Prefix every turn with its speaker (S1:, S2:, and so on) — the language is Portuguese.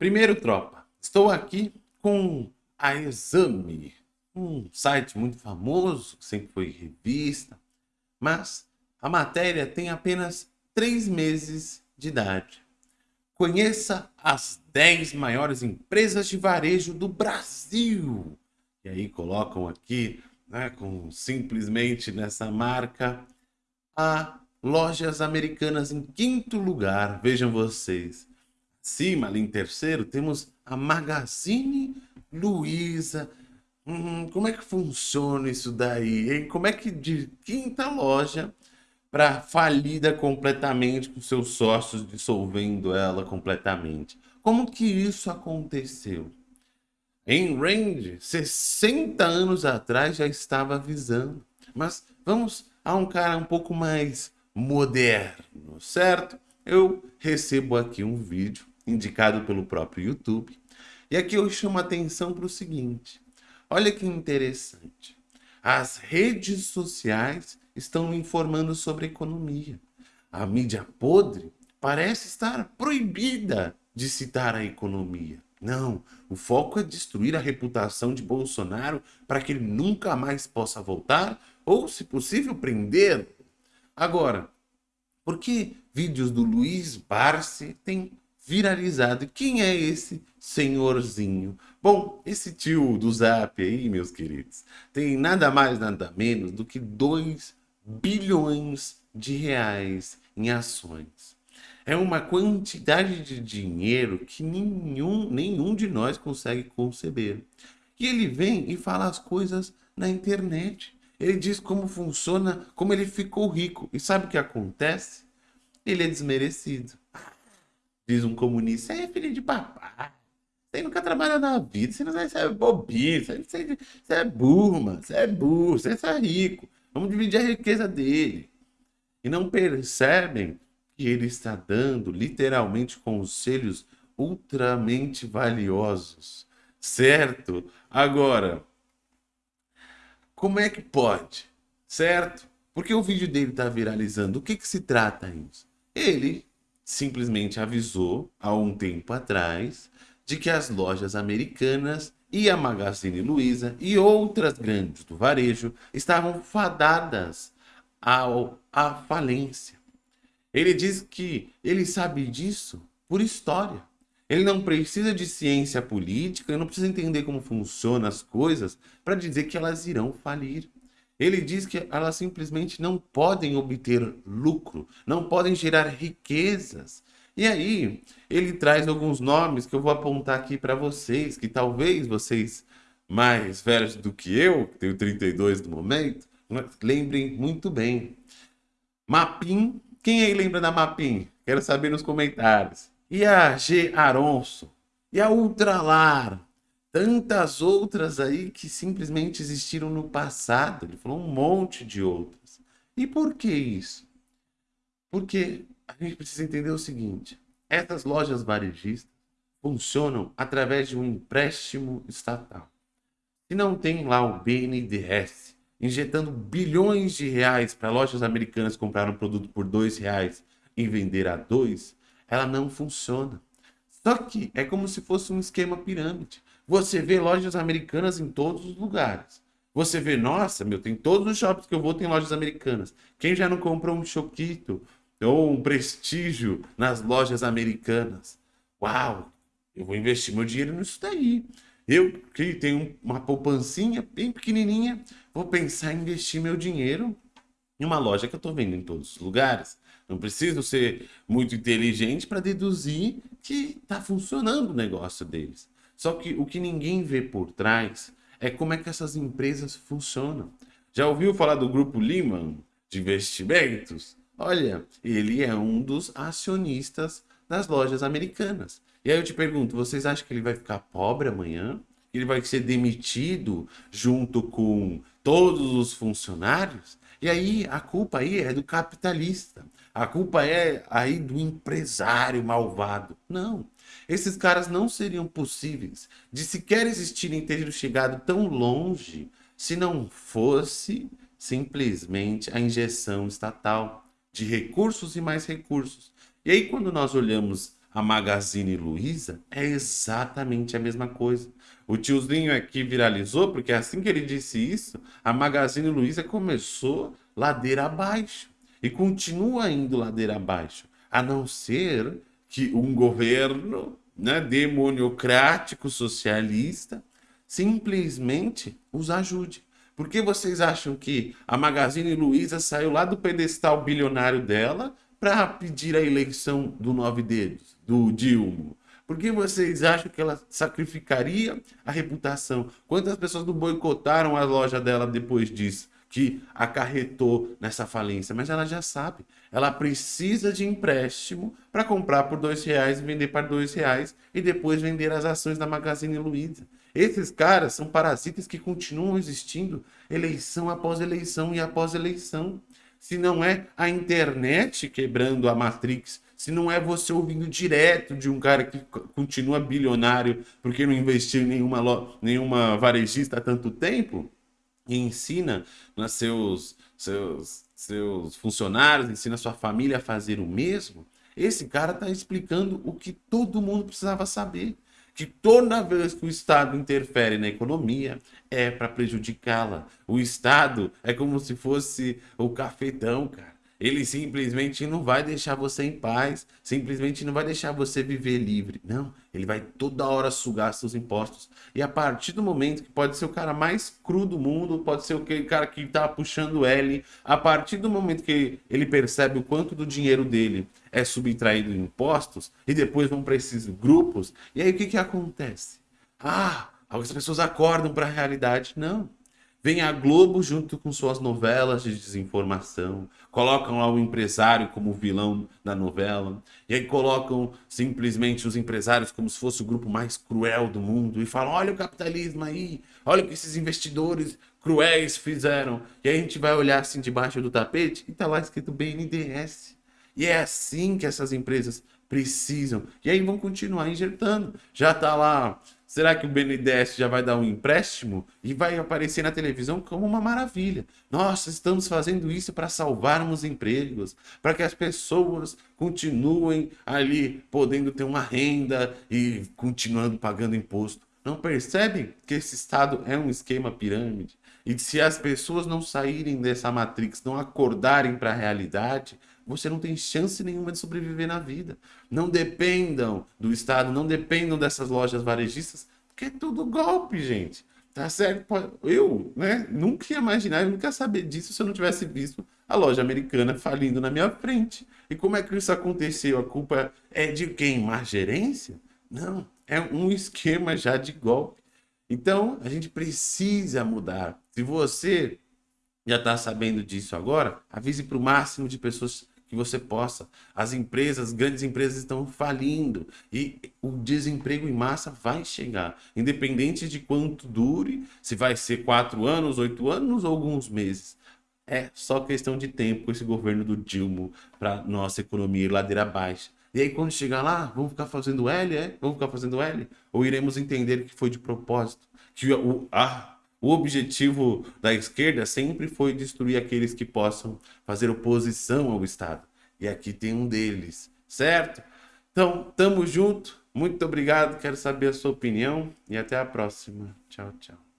S1: Primeiro, tropa, estou aqui com a Exame, um site muito famoso, sempre foi revista, mas a matéria tem apenas três meses de idade. Conheça as 10 maiores empresas de varejo do Brasil. E aí colocam aqui, né, com simplesmente nessa marca, a Lojas Americanas em quinto lugar. Vejam vocês. Acima, ali em terceiro, temos a Magazine Luiza. Hum, como é que funciona isso daí, hein? Como é que de quinta loja para falida completamente com seus sócios dissolvendo ela completamente? Como que isso aconteceu? Em Range, 60 anos atrás já estava avisando. Mas vamos a um cara um pouco mais moderno, certo? Eu recebo aqui um vídeo indicado pelo próprio YouTube. E aqui eu chamo a atenção para o seguinte. Olha que interessante. As redes sociais estão informando sobre economia. A mídia podre parece estar proibida de citar a economia. Não, o foco é destruir a reputação de Bolsonaro para que ele nunca mais possa voltar ou, se possível, prender. Agora, por que vídeos do Luiz Barsi têm viralizado. Quem é esse senhorzinho? Bom, esse tio do Zap aí, meus queridos, tem nada mais, nada menos do que 2 bilhões de reais em ações. É uma quantidade de dinheiro que nenhum, nenhum de nós consegue conceber. E ele vem e fala as coisas na internet. Ele diz como funciona, como ele ficou rico. E sabe o que acontece? Ele é desmerecido diz um comunista, é filho de papai. Você nunca trabalhou na vida, você não sabe, você é bobinho, você, você, você é burro, mano, você é burro, você é rico. Vamos dividir a riqueza dele. E não percebem que ele está dando literalmente conselhos ultramente valiosos. Certo? Agora, como é que pode? Certo? Porque o vídeo dele está viralizando. O que, que se trata isso? Ele simplesmente avisou há um tempo atrás de que as lojas americanas e a Magazine Luiza e outras grandes do varejo estavam fadadas ao, à falência. Ele diz que ele sabe disso por história. Ele não precisa de ciência política, ele não precisa entender como funcionam as coisas para dizer que elas irão falir. Ele diz que elas simplesmente não podem obter lucro, não podem gerar riquezas. E aí, ele traz alguns nomes que eu vou apontar aqui para vocês, que talvez vocês mais velhos do que eu, que tenho 32 no momento, lembrem muito bem. Mapim, quem aí lembra da Mapim? Quero saber nos comentários. E a G. Aronso? E a Ultralar? Tantas outras aí que simplesmente existiram no passado. Ele falou um monte de outras. E por que isso? Porque a gente precisa entender o seguinte: essas lojas varejistas funcionam através de um empréstimo estatal. Se não tem lá o BNDES injetando bilhões de reais para lojas americanas comprar um produto por dois reais e vender a dois, ela não funciona. Só que é como se fosse um esquema pirâmide. Você vê lojas americanas em todos os lugares. Você vê, nossa, meu, tem todos os shoppings que eu vou tem lojas americanas. Quem já não comprou um choquito ou um prestígio nas lojas americanas? Uau, eu vou investir meu dinheiro nisso daí. Eu que tenho uma poupancinha bem pequenininha, vou pensar em investir meu dinheiro em uma loja que eu estou vendo em todos os lugares. Não preciso ser muito inteligente para deduzir que está funcionando o negócio deles. Só que o que ninguém vê por trás é como é que essas empresas funcionam. Já ouviu falar do grupo Lehman de investimentos? Olha, ele é um dos acionistas das lojas americanas. E aí eu te pergunto, vocês acham que ele vai ficar pobre amanhã? Ele vai ser demitido junto com todos os funcionários? E aí a culpa aí é do capitalista. A culpa é aí do empresário malvado. Não. Esses caras não seriam possíveis de sequer existirem ter chegado tão longe se não fosse simplesmente a injeção estatal de recursos e mais recursos. E aí quando nós olhamos a Magazine Luiza, é exatamente a mesma coisa. O tiozinho aqui viralizou, porque assim que ele disse isso, a Magazine Luiza começou ladeira abaixo e continua indo ladeira abaixo, a não ser que um governo né, demoniocrático socialista simplesmente os ajude. Por que vocês acham que a Magazine Luiza saiu lá do pedestal bilionário dela para pedir a eleição do Nove Dedos, do Dilma? Por que vocês acham que ela sacrificaria a reputação? Quantas pessoas não boicotaram a loja dela depois disso? Que acarretou nessa falência, mas ela já sabe. Ela precisa de empréstimo para comprar por dois reais e vender por dois reais e depois vender as ações da Magazine Luiza. Esses caras são parasitas que continuam existindo eleição após eleição e após eleição. Se não é a internet quebrando a Matrix, se não é você ouvindo direto de um cara que continua bilionário porque não investiu em nenhuma, nenhuma varejista há tanto tempo, e ensina nos seus, seus, seus funcionários, ensina sua família a fazer o mesmo, esse cara está explicando o que todo mundo precisava saber que toda vez que o Estado interfere na economia é para prejudicá-la. O Estado é como se fosse o cafetão, cara. Ele simplesmente não vai deixar você em paz, simplesmente não vai deixar você viver livre. Não, ele vai toda hora sugar seus impostos. E a partir do momento que pode ser o cara mais cru do mundo, pode ser aquele cara que está puxando L, a partir do momento que ele percebe o quanto do dinheiro dele é subtraído em impostos, e depois vão para esses grupos, e aí o que, que acontece? Ah, algumas pessoas acordam para a realidade. Não. Vem a Globo junto com suas novelas de desinformação, colocam lá o empresário como vilão da novela, e aí colocam simplesmente os empresários como se fosse o grupo mais cruel do mundo, e falam, olha o capitalismo aí, olha o que esses investidores cruéis fizeram. E aí a gente vai olhar assim debaixo do tapete e tá lá escrito BNDES. E é assim que essas empresas precisam. E aí vão continuar injetando. Já tá lá Será que o BNDES já vai dar um empréstimo e vai aparecer na televisão como uma maravilha? Nossa, estamos fazendo isso para salvarmos empregos, para que as pessoas continuem ali podendo ter uma renda e continuando pagando imposto. Não percebem que esse Estado é um esquema pirâmide? E se as pessoas não saírem dessa matrix, não acordarem para a realidade, você não tem chance nenhuma de sobreviver na vida. Não dependam do Estado, não dependam dessas lojas varejistas, porque é tudo golpe, gente. Tá certo? Eu, né, nunca ia imaginar, eu nunca ia saber disso se eu não tivesse visto a loja americana falindo na minha frente. E como é que isso aconteceu? A culpa é de quem? Má gerência? Não, é um esquema já de golpe. Então, a gente precisa mudar. Se você já está sabendo disso agora, avise para o máximo de pessoas que você possa. As empresas, grandes empresas estão falindo e o desemprego em massa vai chegar, independente de quanto dure, se vai ser quatro anos, oito anos ou alguns meses. É só questão de tempo esse governo do Dilma para nossa economia ir ladeira abaixo. E aí quando chegar lá, vamos ficar fazendo L, é? Vamos ficar fazendo L? Ou iremos entender que foi de propósito? Que o, ah, o objetivo da esquerda sempre foi destruir aqueles que possam fazer oposição ao Estado. E aqui tem um deles, certo? Então, tamo junto. Muito obrigado. Quero saber a sua opinião e até a próxima. Tchau, tchau.